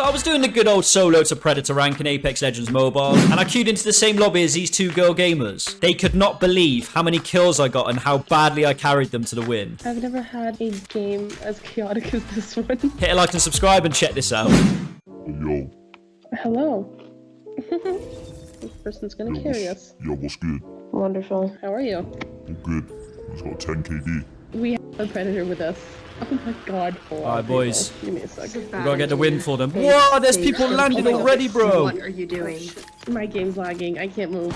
So I was doing the good old solo to Predator rank in Apex Legends Mobile, and I queued into the same lobby as these two girl gamers. They could not believe how many kills I got and how badly I carried them to the win. I've never had a game as chaotic as this one. Hit a like and subscribe and check this out. Yo, Hello. this person's gonna yo, carry us. yo, what's good? Wonderful. How are you? I'm good. I just got 10 KD. We have a predator with us. Oh my god. Hold Alright, boys. people. Give me a second. We gotta get the win for them. Whoa, there's people landing already, bro. What are you doing? My game's lagging. I can't move.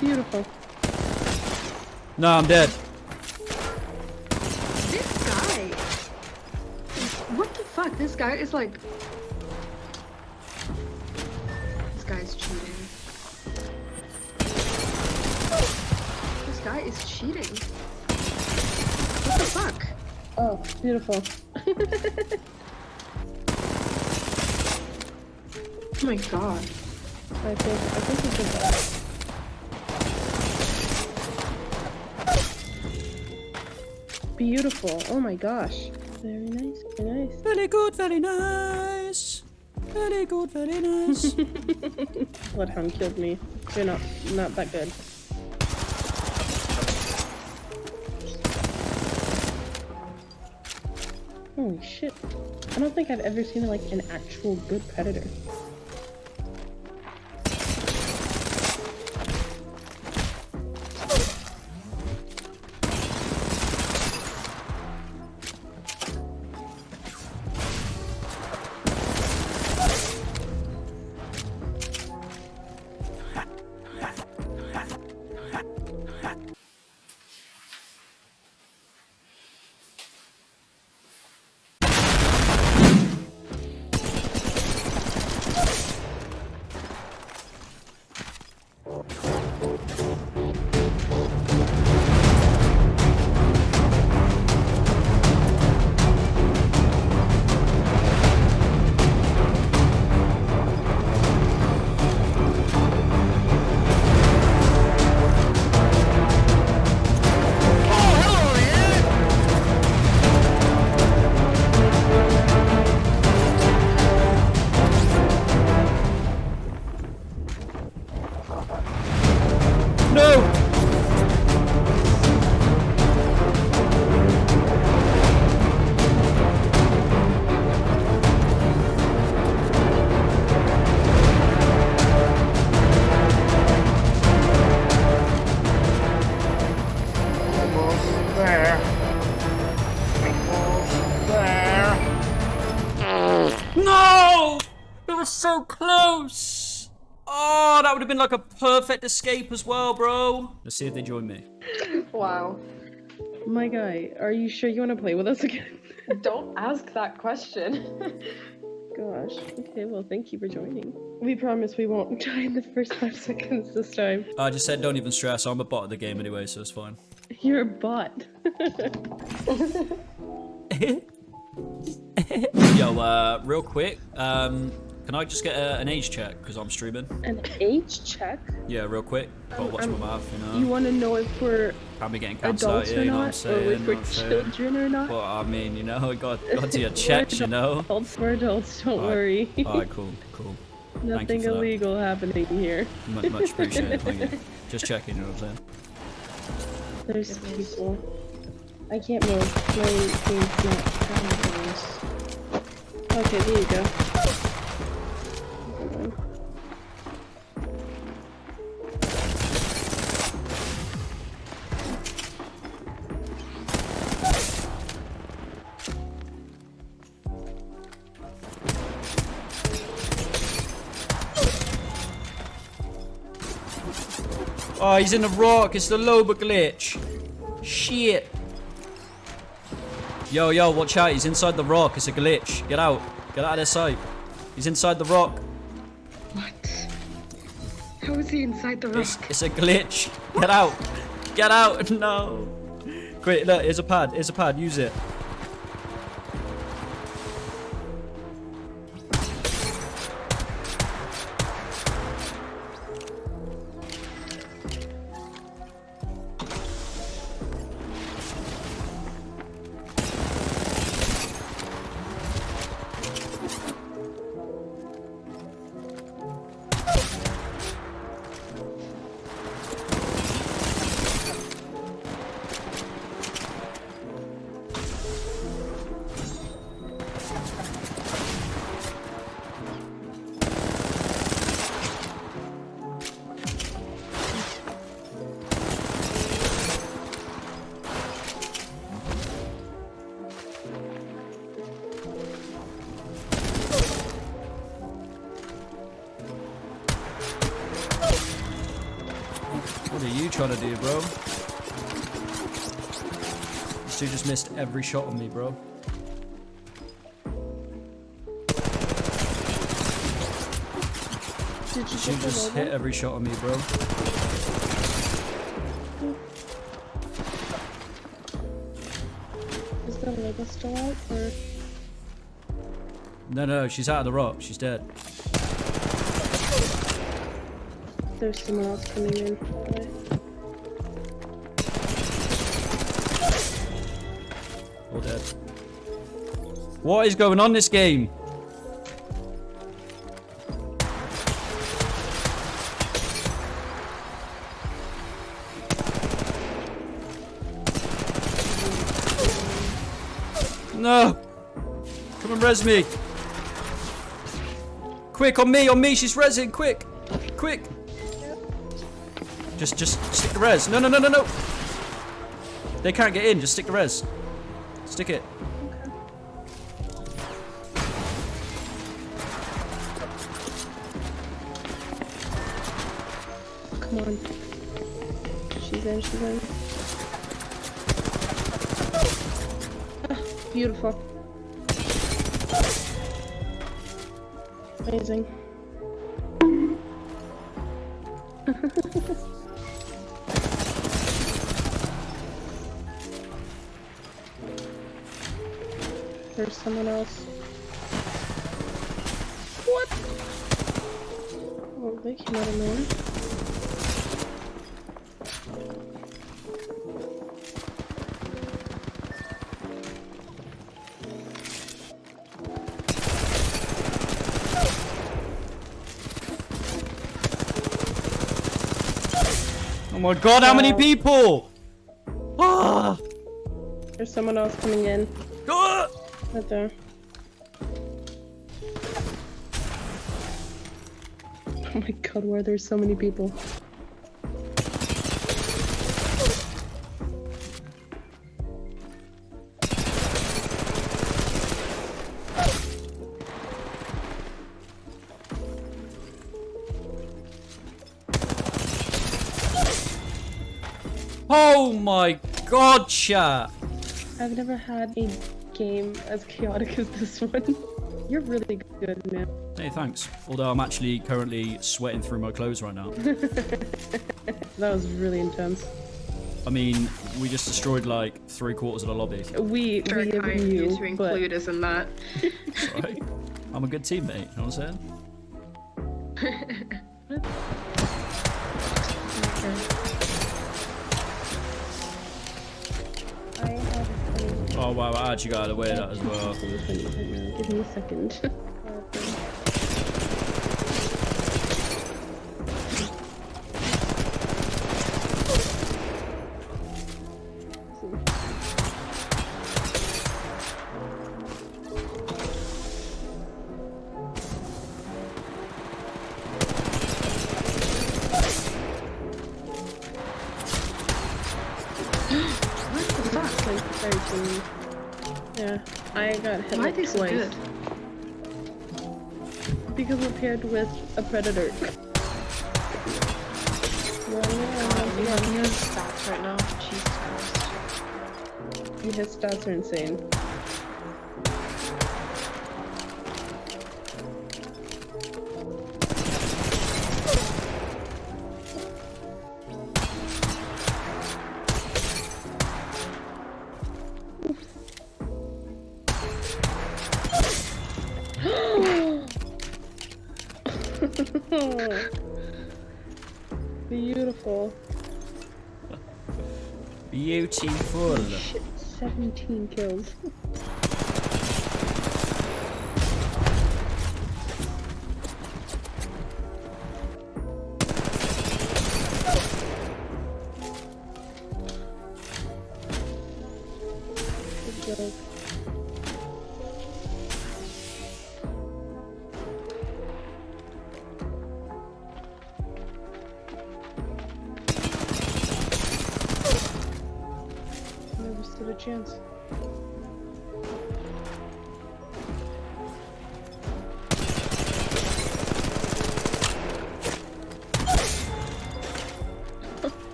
Beautiful. No, I'm dead. This guy. What the fuck? This guy is like. This guy's cheating. This guy is cheating. What the fuck? Oh, beautiful. Oh my god. I think I think we did that. Beautiful. Oh my gosh. Very nice. Very nice. Very good, very nice. Very good, very nice. Bloodhound killed me. You're not not that good. Holy shit. I don't think I've ever seen like an actual good predator. Almost there. Almost there. No! It was so close! Oh, that would have been like a perfect escape as well, bro. Let's see if they join me. Wow. My guy, are you sure you want to play with us again? Don't ask that question. Gosh. Okay, well, thank you for joining. We promise we won't die in the first five seconds this time. I just said don't even stress. I'm a bot of the game anyway, so it's fine. You're a bot. Yo, uh, real quick, um, can I just get a, an age check because I'm streaming? An age check? Yeah, real quick. Gotta watch my Um, mouth, you know. You want to know if we're Can't getting cancelled out here, you know what I'm not, or if we're saying? children or not? Well, I mean, you know, got got to your checks, you know. Adults, we're adults, don't Alright. worry. Alright, cool, cool. Nothing for that. illegal happening here. Much, much appreciated, thank you. Just checking, you know what I'm saying? There's people. I can't move. My not Okay, there you go. Oh, he's in the rock. It's the Loba glitch. Shit. Yo, yo, watch out. He's inside the rock. It's a glitch. Get out. Get out of their sight. He's inside the rock. what? How is he inside the rock? It's, it's a glitch. Get out. Get out. No. Quick, look. Here's a pad. Here's a pad. Use it. Trying to do, bro? This dude just missed every shot on me, bro. Did you This get dude the just hit every shot on me, bro. Is the Loba still out? Or No, no, she's out of the rock. She's dead. there's someone else coming in? Dead. What is going on this game? No! Come and res me! Quick, on me, on me, she's resing, quick! Quick! Just, just stick the res. No, no, no, no, no! They can't get in, just stick the res. Stick it. Come on. She's in, she's in. Ah, beautiful. Amazing. There's someone else. What? Oh, they came out of nowhere. Oh my god, how many people? Ah! There's someone else coming in. Right there. Oh my god, why are there so many people? Oh my god, chat. I've never had a game as chaotic as this one. You're really good, man. Hey, thanks. Although I'm actually currently sweating through my clothes right now. That was really intense. I mean, we just destroyed like three quarters of the lobby. We, Very we kind of you you, to but include us in that. Right? I'm a good teammate, you know what I'm saying? I Oh wow, I actually got out of the way of that as well. thing right now. Give me a second. What the fuck? like 13. Yeah, I got hit Why are like twice good? because we're paired with a predator. Well, yeah, have no stats right now. Jesus Christ. yeah, his stats are insane. Beautiful. Beautiful. Shit, 17 kills. Good job.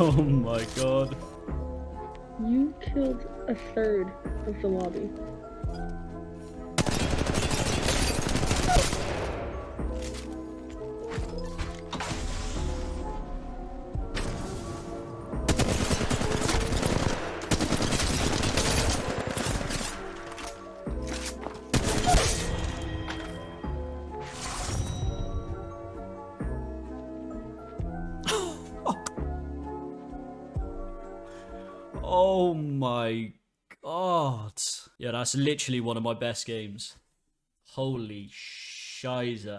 Oh my god. You killed a third of the lobby. God. Yeah, that's literally one of my best games. Holy shiza.